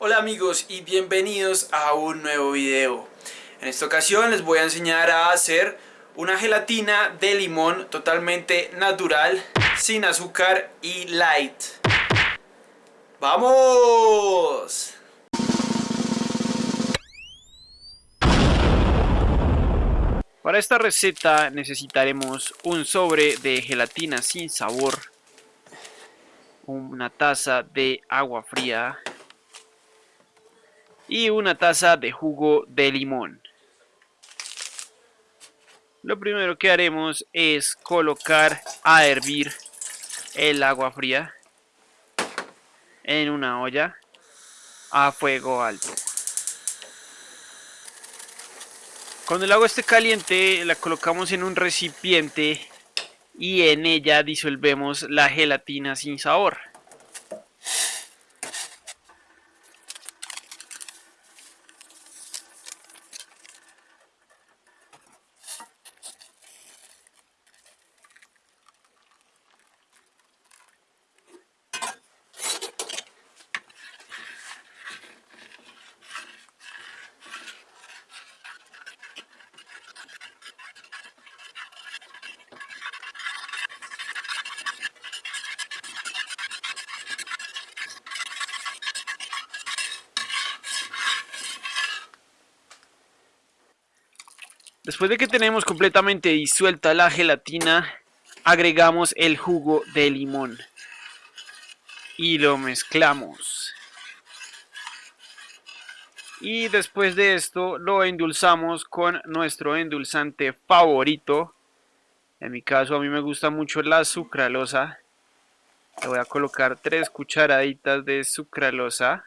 Hola amigos y bienvenidos a un nuevo video. En esta ocasión les voy a enseñar a hacer una gelatina de limón totalmente natural, sin azúcar y light. ¡Vamos! Para esta receta necesitaremos un sobre de gelatina sin sabor, una taza de agua fría y una taza de jugo de limón. Lo primero que haremos es colocar a hervir el agua fría en una olla a fuego alto. Cuando el agua esté caliente la colocamos en un recipiente y en ella disolvemos la gelatina sin sabor. Después de que tenemos completamente disuelta la gelatina, agregamos el jugo de limón y lo mezclamos. Y después de esto lo endulzamos con nuestro endulzante favorito. En mi caso a mí me gusta mucho la sucralosa. Le voy a colocar tres cucharaditas de sucralosa.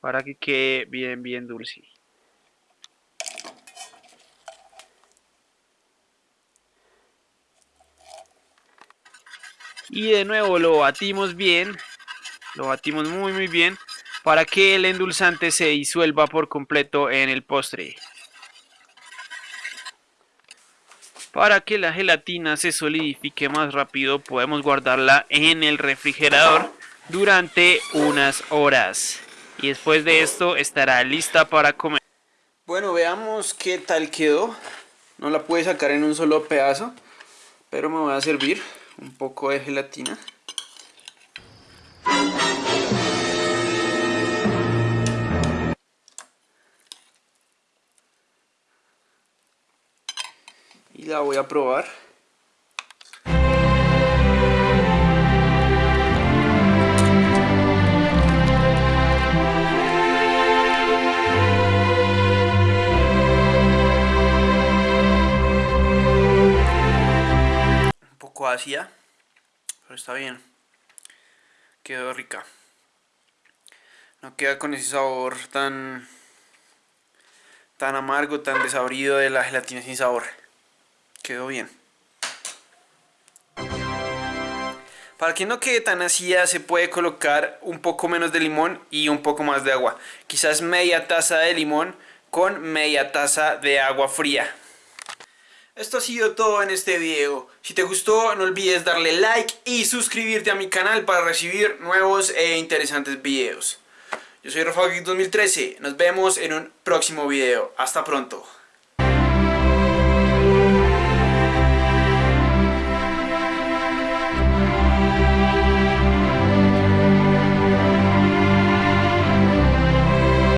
Para que quede bien bien dulce. Y de nuevo lo batimos bien lo batimos muy muy bien para que el endulzante se disuelva por completo en el postre. Para que la gelatina se solidifique más rápido podemos guardarla en el refrigerador durante unas horas y después de esto estará lista para comer. Bueno, veamos qué tal quedó. No la pude sacar en un solo pedazo, pero me voy a servir un poco de gelatina. Y la voy a probar. Vacía, pero está bien. Quedó rica. No queda con ese sabor tan tan amargo, tan desabrido de la gelatina sin sabor. Quedó bien. Para que no quede tan ácida se puede colocar un poco menos de limón y un poco más de agua. Quizás media taza de limón con media taza de agua fría. Esto ha sido todo en este video. Si te gustó no olvides darle like y suscribirte a mi canal para recibir nuevos e interesantes videos. Yo soy Rafa 2013, nos vemos en un próximo video. Hasta pronto.